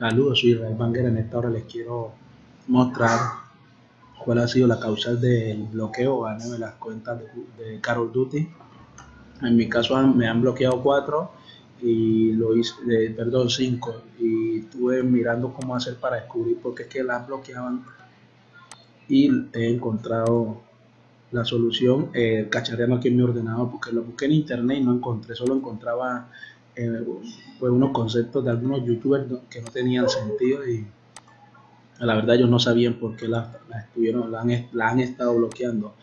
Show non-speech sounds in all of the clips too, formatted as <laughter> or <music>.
Saludos, soy Israel Banger. En esta hora les quiero mostrar cuál ha sido la causal del bloqueo de las cuentas de, Carol Duty. En mi caso me han bloqueado cuatro y lo hice, perdón, cinco y estuve mirando cómo hacer para descubrir por qué es que las bloqueaban y he encontrado la solución eh, cacharreando aquí en mi ordenador porque lo busqué en internet y no encontré, solo encontraba eh, unos conceptos de algunos youtubers que no tenían sentido y la verdad ellos no sabían por qué la, estuvieron, la han, estado bloqueando.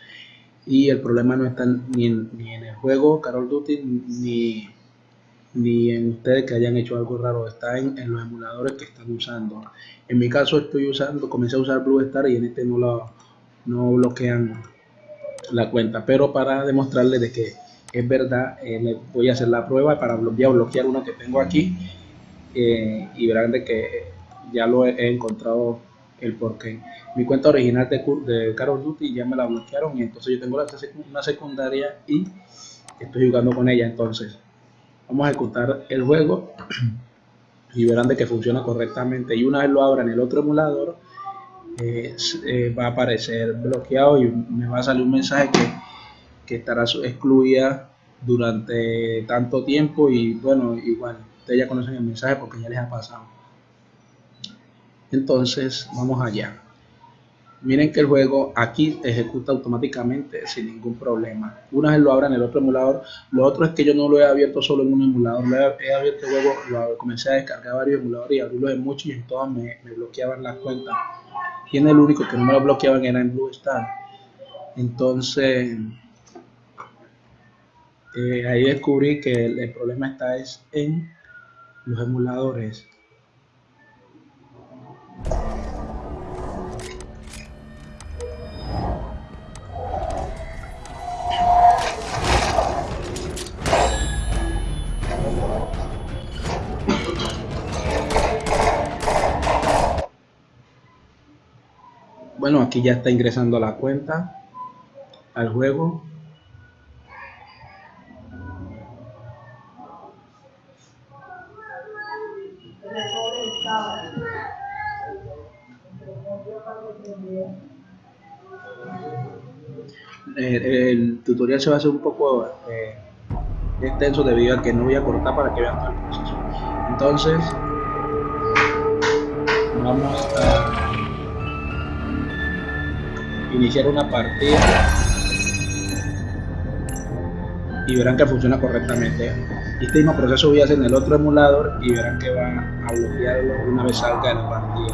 Y el problema no está ni en, ni en el juego Carol Duty ni, ni en ustedes que hayan hecho algo raro, está en, los emuladores que están usando. En mi caso estoy usando, comencé a usar Blue Star y en este no, lo, no bloquean la cuenta, pero para demostrarles de que es verdad, eh, voy a hacer la prueba para bloquear, bloquear uno que tengo aquí eh, y verán de que ya lo he, encontrado el porqué. Mi cuenta original de, de Carol Duty ya me la bloquearon y entonces yo tengo una secundaria y estoy jugando con ella. Entonces vamos a ejecutar el juego y verán de que funciona correctamente. Y una vez lo abra en el otro emulador, eh, va a aparecer bloqueado y me va a salir un mensaje que que estará excluida durante tanto tiempo y bueno, igual, ustedes ya conocen el mensaje porque ya les ha pasado. Entonces, vamos allá. Miren que el juego aquí ejecuta automáticamente sin ningún problema. Una vez lo abra en el otro emulador, lo otro es que yo no lo he abierto solo en un emulador, lo he, abierto luego, lo comencé a descargar varios emuladores y abrirlos en muchos y en todas me, me bloqueaban las cuentas. Y en el único que no me lo bloqueaban era en Blue Star. Entonces, eh, ahí descubrí que el, problema está es en los emuladores. Bueno, aquí ya está ingresando la cuenta al juego. El, tutorial se va a hacer un poco eh, extenso debido a que no voy a cortar para que vean todo el proceso. Entonces, vamos a iniciar una partida y verán que funciona correctamente. Este mismo proceso voy a hacer en el otro emulador y verán que va a bloquearlo una vez salga de la partida.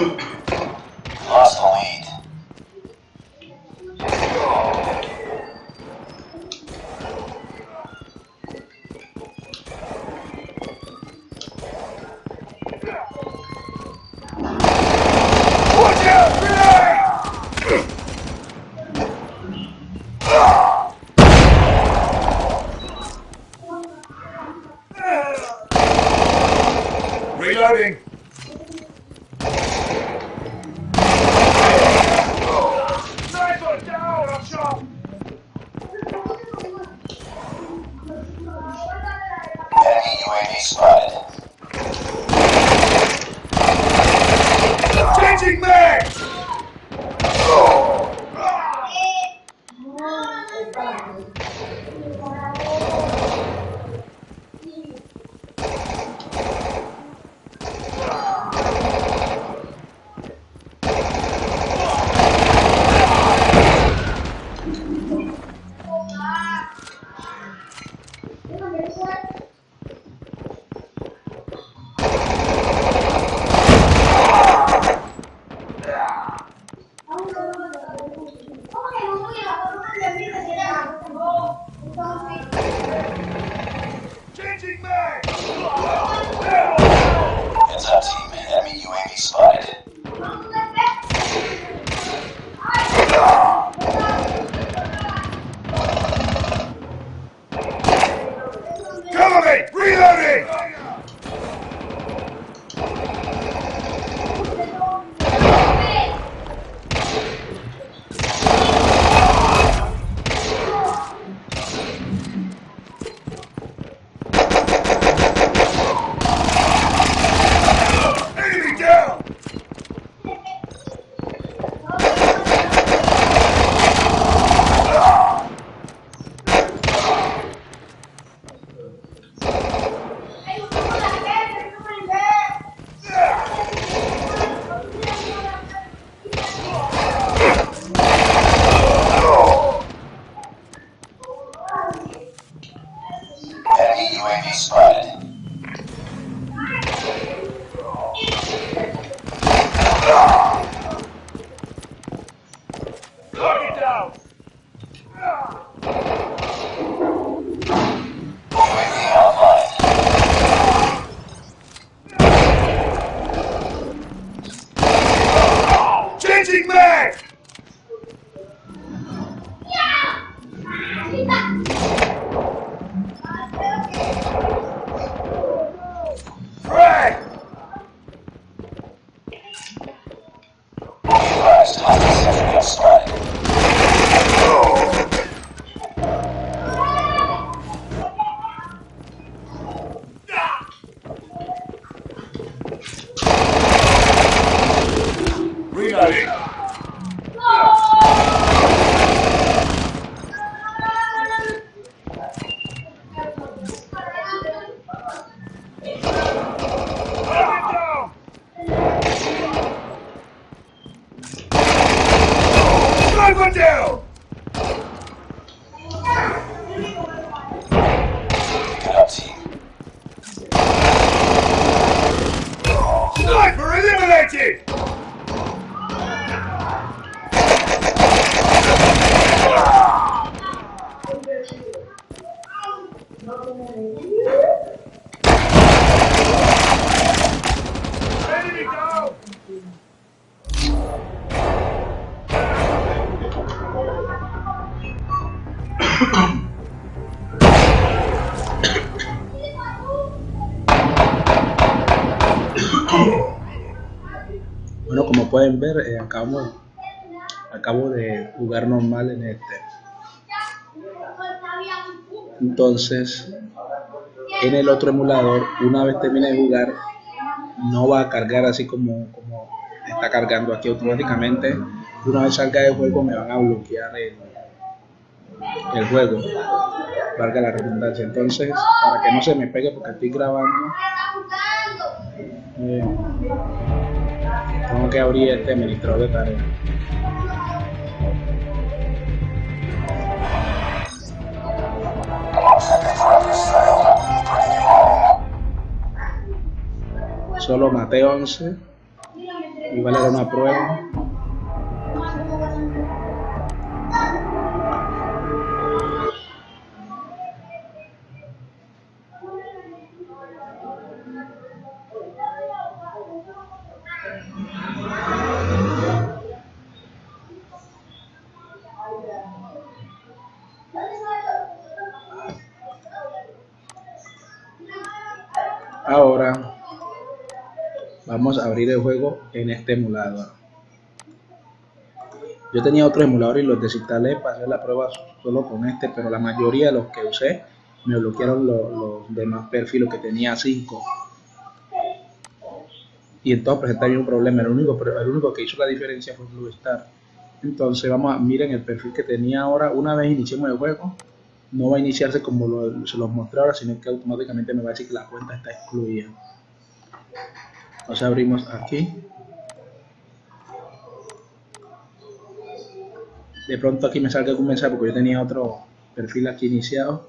you <laughs> Reloading! Reloading! Pueden ver, eh, acabo, acabo de jugar normal en este. Entonces, en el otro emulador, una vez termine de jugar, no va a cargar así como, como está cargando aquí automáticamente. Una vez salga del juego, me van a bloquear el, el juego, valga la redundancia. Entonces, para que no se me pegue porque estoy grabando, eh, tengo que abrir este administrador de tareas. Solo maté 11. Igual era una prueba. Abrir el juego en este emulador. Yo tenía otro emulador y los desinstalé para hacer la prueba solo con este, pero la mayoría de los que usé me bloquearon los, demás perfiles que tenía 5. Y entonces presentaba un problema. El único, el único que hizo la diferencia fue Blue Star. Entonces vamos a miren el perfil que tenía ahora. Una vez iniciemos el juego, no va a iniciarse como se los mostré ahora, sino que automáticamente me va a decir que la cuenta está excluida. Entonces abrimos aquí. De pronto aquí me salga algún mensaje porque yo tenía otro perfil aquí iniciado.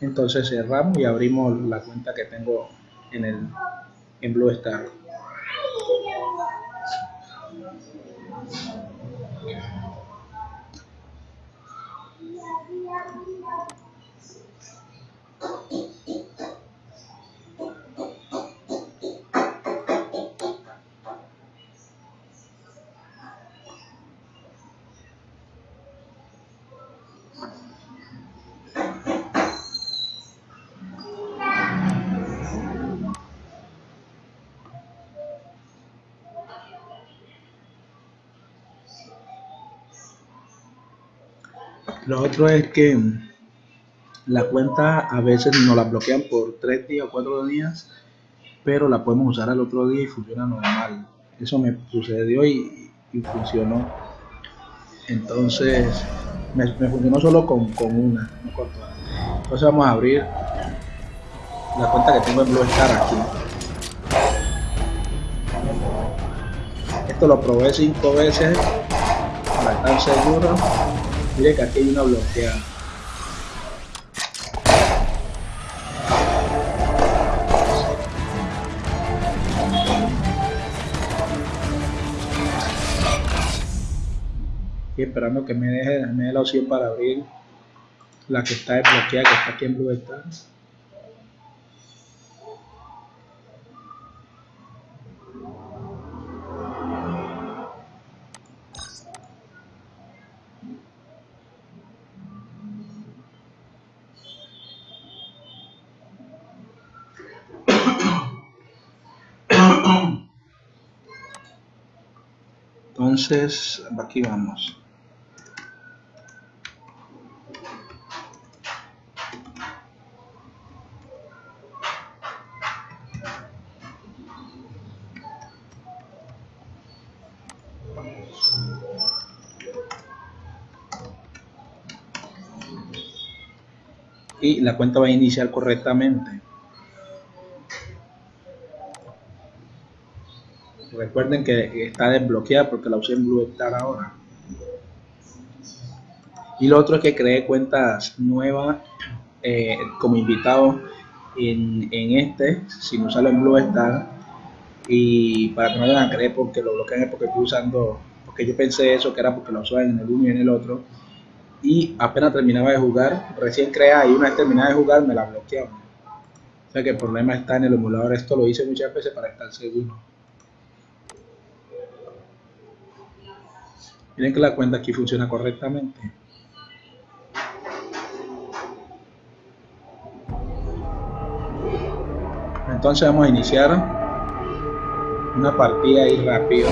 Entonces cerramos y abrimos la cuenta que tengo en el en Blue Star. Lo otro es que la cuenta a veces nos la bloquean por tres días o cuatro días, pero la podemos usar al otro día y funciona normal. Eso me sucedió y, funcionó. Entonces, me, funcionó solo con, una, no con todas. Entonces vamos a abrir la cuenta que tengo en Star aquí. Esto lo probé cinco veces para estar seguro Mire que aquí hay una bloqueada. Estoy esperando que me deje, me dé la opción para abrir la que está desbloqueada, que está aquí en Blue Star. Entonces, aquí vamos. y la cuenta va a iniciar correctamente. Recuerden que está desbloqueada porque la usé en Blue Star ahora. Y lo otro es que creé cuentas nuevas eh, como invitado en, este, sin usarlo en Blue Star. Y para que no vayan a creer porque lo bloquean es porque estoy usando, porque yo pensé eso que era porque lo usaban en el uno y en el otro. Y apenas terminaba de jugar, recién creada y una vez terminada de jugar me la bloquearon. O sea que el problema está en el emulador. Esto lo hice muchas veces para estar seguro. Miren que la cuenta aquí funciona correctamente. Entonces vamos a iniciar una partida ahí rápido.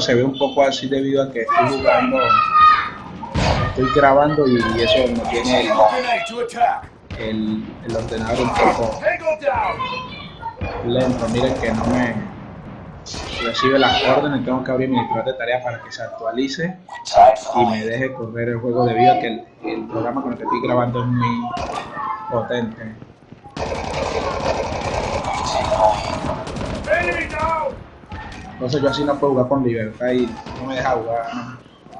Se ve un poco así debido a que estoy jugando, estoy grabando y eso no tiene el, el, ordenador un poco lento. Miren que no me recibe las órdenes, tengo que abrir mi editor de tareas para que se actualice y me deje correr el juego debido a que el, el programa con el que estoy grabando es muy potente. Entonces yo así no puedo jugar con libertad y no me deja jugar.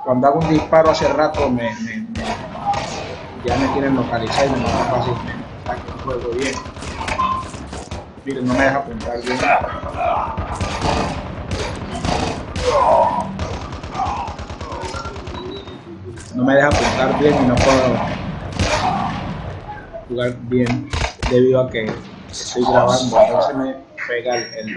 Cuando hago un disparo hace rato me, me, ya me quieren localizar y me matan fácilmente. Está que no juego bien. Miren, no me deja apuntar bien. No me deja apuntar bien y no puedo jugar bien debido a que estoy grabando. Entonces me pega el, el.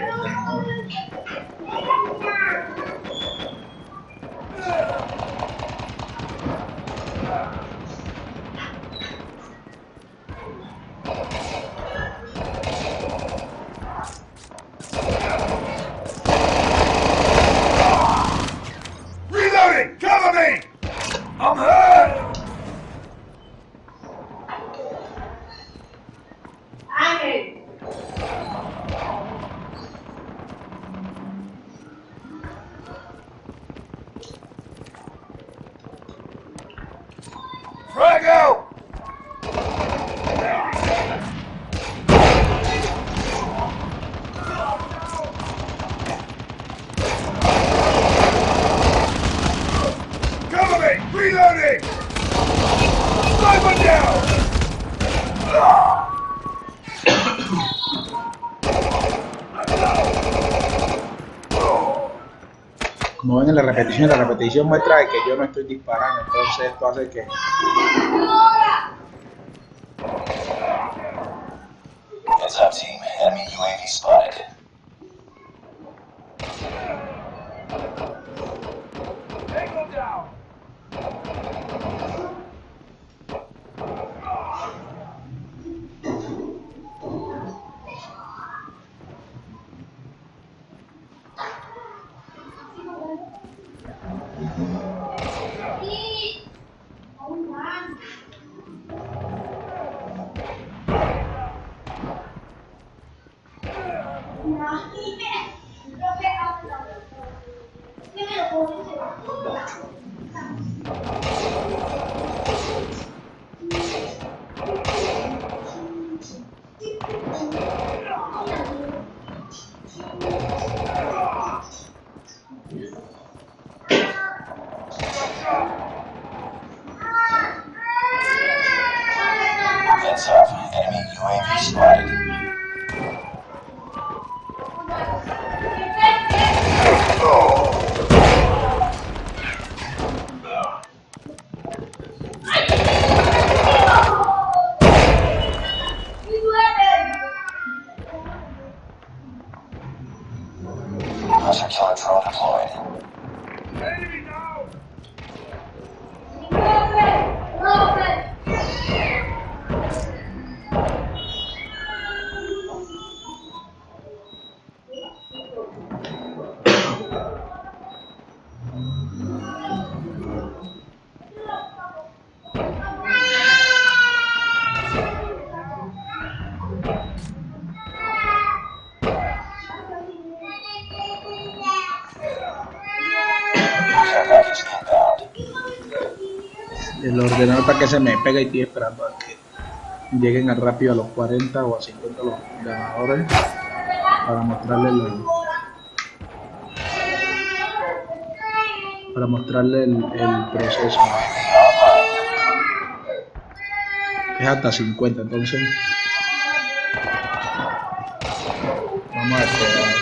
Como ven en la repetición, la repetición muestra que yo no estoy disparando, entonces esto hace que team. Enemy UAV spotted. El ordenador para que se me pegue y estoy esperando a que lleguen a rápido a los 40 o a 50 los ganadores para mostrarles el, para mostrarle el, el proceso. Es hasta 50 entonces. Vamos a esperar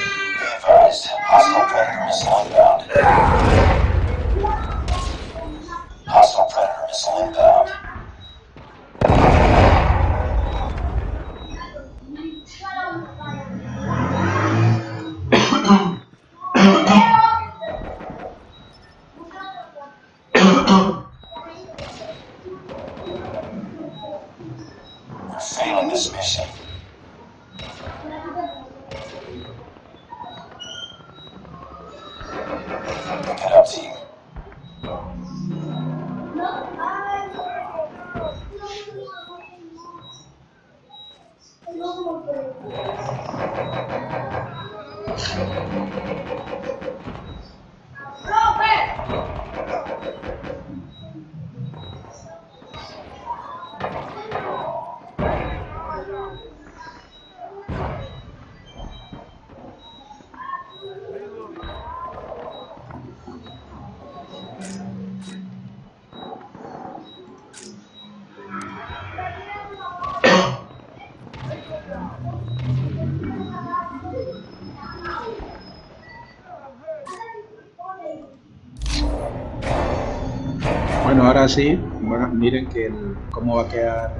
Bueno, ahora sí, bueno, miren que el- cómo va a quedar.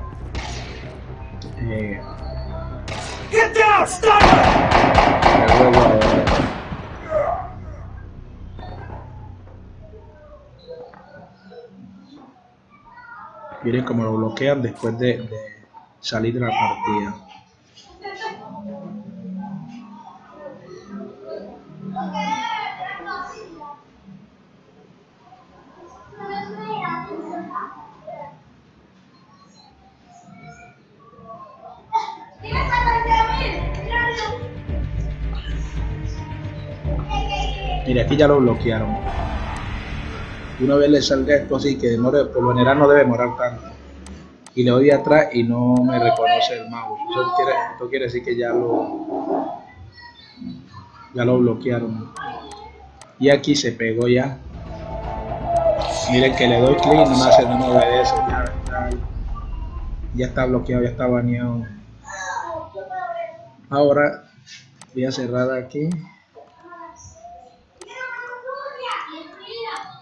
eh, Get down. Miren cómo lo bloquean después de, de salir de la partida. Mira, aquí ya lo bloquearon. Una vez le salga esto así, que demore, por lo general no debe demorar tanto. Y le doy atrás y no me reconoce el mouse. Eso quiere, esto quiere decir que ya lo ya lo bloquearon. Y aquí se pegó ya. Miren que le doy clic y no me hace, no me obedece. Ya, ya, ya está bloqueado, ya está baneado. Ahora voy a cerrar aquí.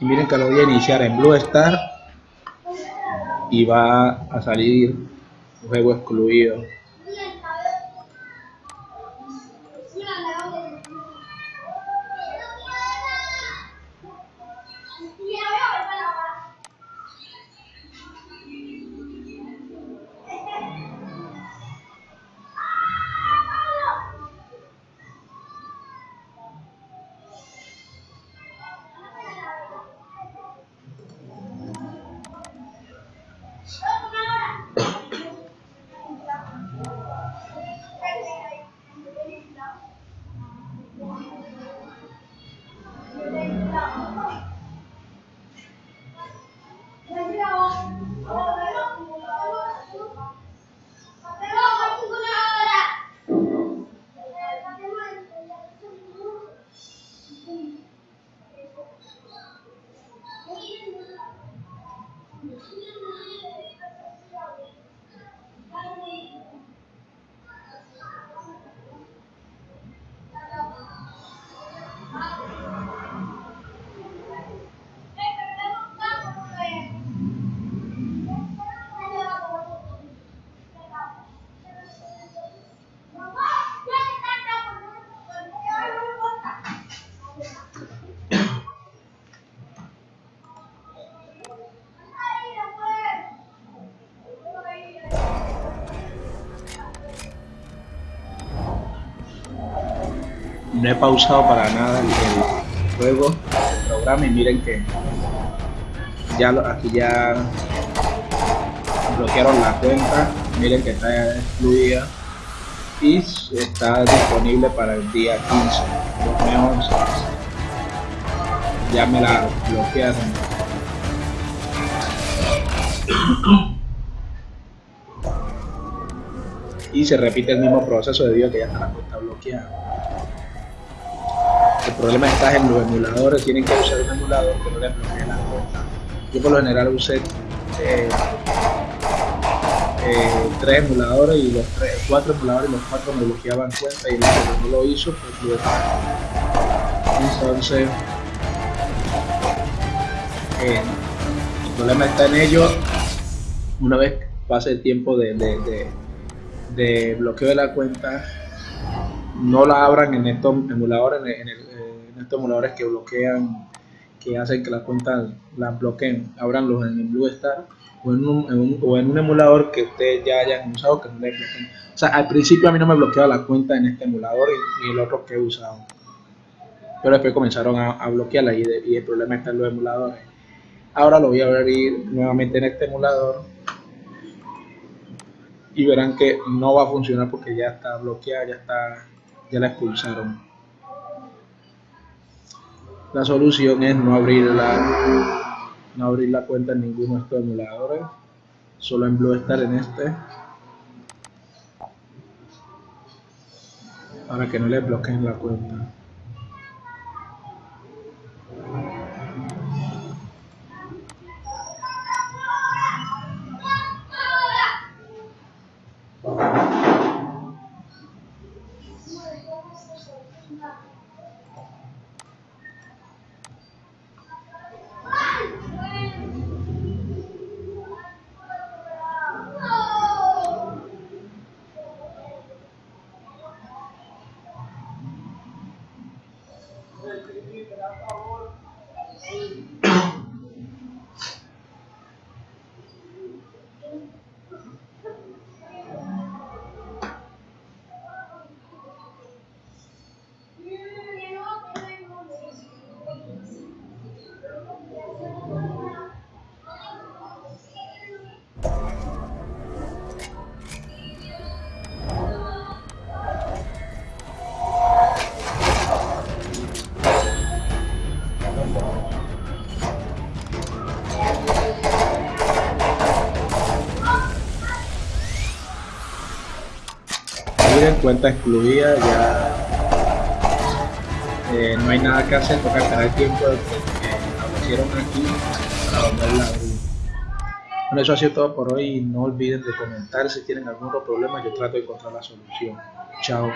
Miren que lo voy a iniciar en Blue Star y va a salir juego excluido. No he pausado para nada el, juego, el programa y miren que ya lo- aquí ya bloquearon la cuenta, miren que está excluida y está disponible para el día 15, 2011. Ya me la bloquearon. y se repite el mismo proceso debido a que ya está la cuenta bloqueada. El problema está en los emuladores, tienen que usar un emulador que no les bloquee la cuenta. Yo por lo general usé eh, eh, tres emuladores y los tres, cuatro emuladores y los cuatro me bloqueaban cuenta y el que no lo hizo pues lo Entonces eh, el problema está en ello una vez pase el tiempo de, de, de, bloqueo de la cuenta no la abran en estos emuladores en, estos emuladores que bloquean que hacen que las cuentas las bloqueen abranlos en el Blue Star o en un, o en un emulador que ustedes ya hayan usado que no les bloqueen. O sea al principio a mí no me bloqueaba la cuenta en este emulador y, el otro que he usado. Pero después comenzaron a, bloquearla y, y el problema está en los emuladores. Ahora lo voy a abrir nuevamente en este emulador y verán que no va a funcionar porque ya está bloqueada ya está ya la expulsaron la solución es no abrir la no abrir la cuenta en ninguno de estos emuladores solo en Blue Star en este. Para que no les bloqueen la cuenta cuenta excluida ya eh, no hay nada que hacer toca esperar el tiempo que hicieron aquí para volverla a abrir bueno eso ha sido todo por hoy. No olviden de comentar si tienen algún problema yo trato de encontrar la solución. Chao